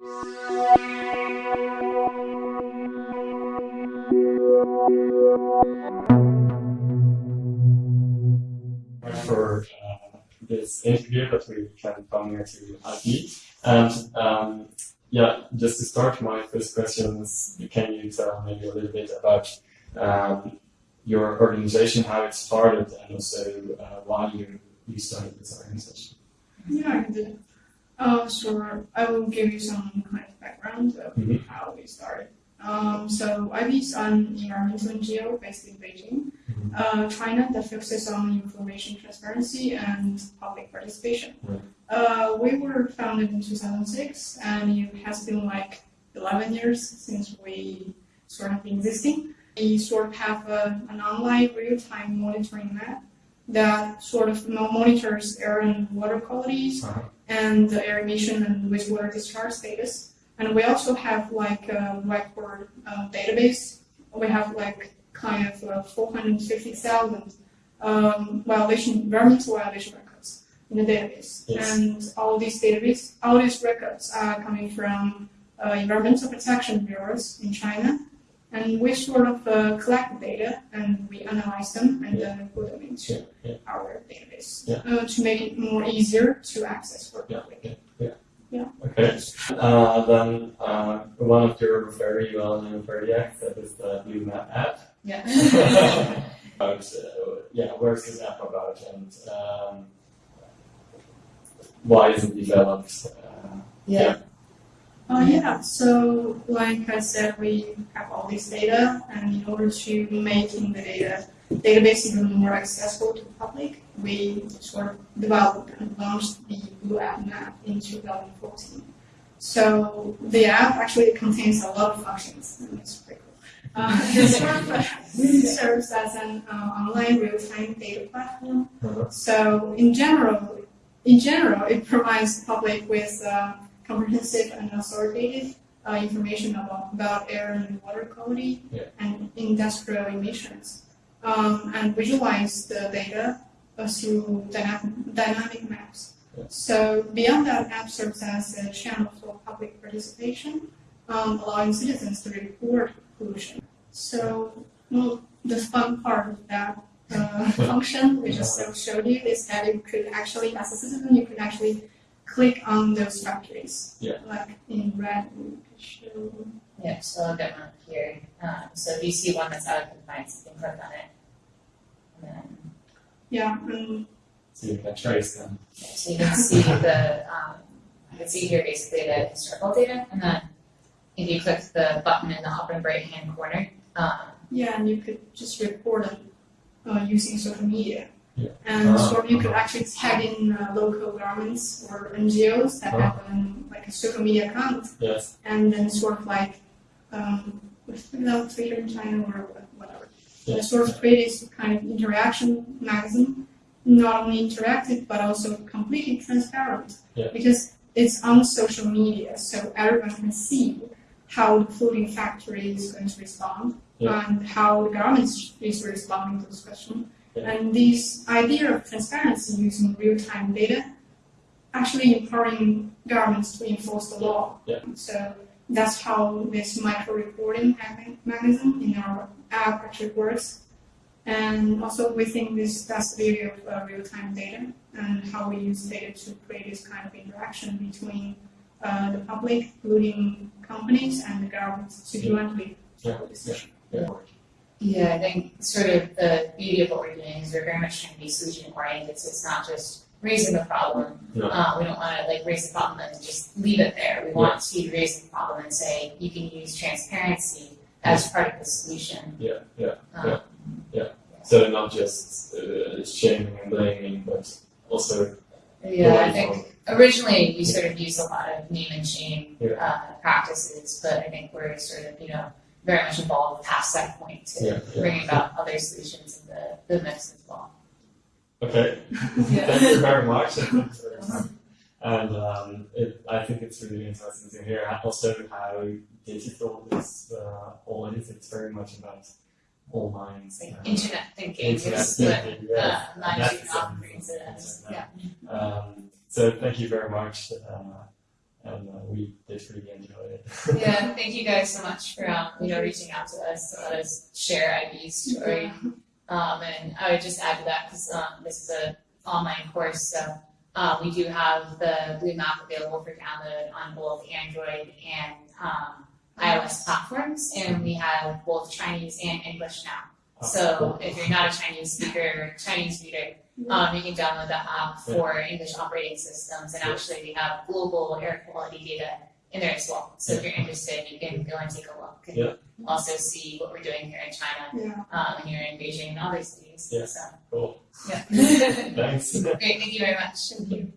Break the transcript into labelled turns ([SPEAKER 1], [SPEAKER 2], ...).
[SPEAKER 1] For uh, this interview that we can come here to IPE. And um, yeah, just to start, my first question is, can you tell maybe a little bit about um, your organization, how it started, and also uh, why you, you started this organization?
[SPEAKER 2] Yeah, I can do. Uh, sure. I will give you some kind of background of
[SPEAKER 1] Mhm.
[SPEAKER 2] how we started. Um, so IPE is an environmental NGO based in Beijing,
[SPEAKER 1] Mhm.
[SPEAKER 2] uh, China, that focuses on information transparency and public participation.
[SPEAKER 1] Right.
[SPEAKER 2] Uh, we were founded in 2006, and it has been like 11 years since we sort of been existing. We sort of have a, an online real-time monitoring map that sort of monitors air and water qualities
[SPEAKER 1] Uh-huh.
[SPEAKER 2] and the air emission and wastewater discharge status. And we also have like a record uh, database. We have like kind of uh, 450,000 um, violation, environmental violation records in the database.
[SPEAKER 1] Yes.
[SPEAKER 2] And all these database, all these records are coming from uh, environmental protection bureaus in China. And we sort of uh, collect the data and we analyze them and then put them into
[SPEAKER 1] Yeah, yeah.
[SPEAKER 2] our database
[SPEAKER 1] Yeah.
[SPEAKER 2] uh, to make it more easier to access for
[SPEAKER 1] Yeah,
[SPEAKER 2] public.
[SPEAKER 1] yeah, yeah.
[SPEAKER 2] Yeah.
[SPEAKER 1] Okay. Uh, then uh, one of your very well-known projects that is the Blue Map app.
[SPEAKER 2] Yeah.
[SPEAKER 1] about, uh, yeah, where's this app about and um, why is it developed? Uh,
[SPEAKER 3] Yeah.
[SPEAKER 2] Uh, yeah, so like I said, we have all this data, and in order to making the data database even more accessible to the public, we sort of developed and launched the Blue App Map in 2014. So the app actually contains a lot of functions, and it's pretty cool. Uh, it sort of serves as an uh, online real-time data platform
[SPEAKER 1] uh-huh.
[SPEAKER 2] So in general, in general, it provides the public with uh, comprehensive and authoritative uh, information about, about air and water quality
[SPEAKER 1] Yeah.
[SPEAKER 2] and industrial emissions, um, and visualize the data uh, through dynamic, dynamic maps.
[SPEAKER 1] Yeah.
[SPEAKER 2] So beyond that, app serves as a channel for public participation, um, allowing citizens to report pollution. So well, the fun part of that uh, function, we just uh, showed you, is that you could actually, as a citizen, you could actually click on those factories.
[SPEAKER 1] Yeah.
[SPEAKER 2] Like in red, we could show.
[SPEAKER 3] Yeah, so I'll get one here. Um, so if you see one that's out of compliance, you can click on it. And then,
[SPEAKER 2] Yeah, and
[SPEAKER 1] So you can trace them.
[SPEAKER 3] yeah, so you can see the, um, you can see here basically the historical data. And then if you click the button in the upper right hand corner, um,
[SPEAKER 2] yeah, and you could just report it uh, using social media.
[SPEAKER 1] Yeah.
[SPEAKER 2] And
[SPEAKER 1] Ah,
[SPEAKER 2] so you could
[SPEAKER 1] uh-huh.
[SPEAKER 2] actually tag in uh, local governments or NGOs that
[SPEAKER 1] Ah.
[SPEAKER 2] have um, like a social media account
[SPEAKER 1] Yes.
[SPEAKER 2] and then sort of like um, without Twitter in China or whatever.
[SPEAKER 1] Yeah.
[SPEAKER 2] And sort of create this kind of interaction magazine, not only interactive but also completely transparent.
[SPEAKER 1] Yeah.
[SPEAKER 2] Because it's on social media, so everyone can see how the polluting factory is going to respond
[SPEAKER 1] Yeah.
[SPEAKER 2] and how the government is responding to this question.
[SPEAKER 1] Yeah.
[SPEAKER 2] And this idea of transparency using real-time data actually empowering governments to enforce the law.
[SPEAKER 1] Yeah.
[SPEAKER 2] So that's how this micro-reporting mechanism in our app actually works. And also we think this that's the beauty of uh, real-time data and how we use data to create this kind of interaction between uh, the public, including companies and the governments, to jointly
[SPEAKER 1] Yeah.
[SPEAKER 2] decision.
[SPEAKER 1] Yeah.
[SPEAKER 3] Yeah, I think sort of the beauty of what we're doing is we're very much trying to be solution oriented, so it's not just raising the problem. Uh, we don't want to like raise the problem and just leave it there. We want to raise the problem and say you can use transparency as part of the solution.
[SPEAKER 1] Yeah, yeah,
[SPEAKER 3] Um,
[SPEAKER 1] So not just uh, shaming and blaming, but also
[SPEAKER 3] Yeah, I think originally we sort of used a lot of name and shame
[SPEAKER 1] Yeah.
[SPEAKER 3] uh, practices, but I think we're sort of you know very much involved past that point to
[SPEAKER 1] Yeah, yeah.
[SPEAKER 3] bring about other solutions in the, the mix as well.
[SPEAKER 1] Okay. Thank you very much. and um, it, I think it's really interesting to hear also how digital this uh, all is. It's very much about online.
[SPEAKER 3] Like
[SPEAKER 1] uh,
[SPEAKER 3] internet thinking
[SPEAKER 1] internet
[SPEAKER 3] is what
[SPEAKER 1] thinking,
[SPEAKER 3] uh,
[SPEAKER 1] yeah.
[SPEAKER 3] Nine
[SPEAKER 1] That's
[SPEAKER 3] Shooting operates it as. Yeah.
[SPEAKER 1] Um, so thank you very much. Uh, and uh, we we did really enjoy it.
[SPEAKER 3] Yeah, thank you guys so much for um, you know reaching out to us to let us share IPE's story. Um, and I would just add to that because um, this is an online course, so uh, we do have the Blue Map available for download on both Android and um, iOS platforms, and we have both Chinese and English now. So if you're not a Chinese speaker, Chinese reader, um, you can download the app for English operating systems, and actually we have global air quality data in there as well. So if you're interested, you can go and take a look and
[SPEAKER 1] Yeah.
[SPEAKER 3] also see what we're doing here in China,
[SPEAKER 2] Yeah.
[SPEAKER 3] um, and here in Beijing and other cities.
[SPEAKER 1] Yeah.
[SPEAKER 3] So
[SPEAKER 1] cool.
[SPEAKER 3] yeah.
[SPEAKER 1] Thanks.
[SPEAKER 3] Great, thank you very much.
[SPEAKER 2] Thank you.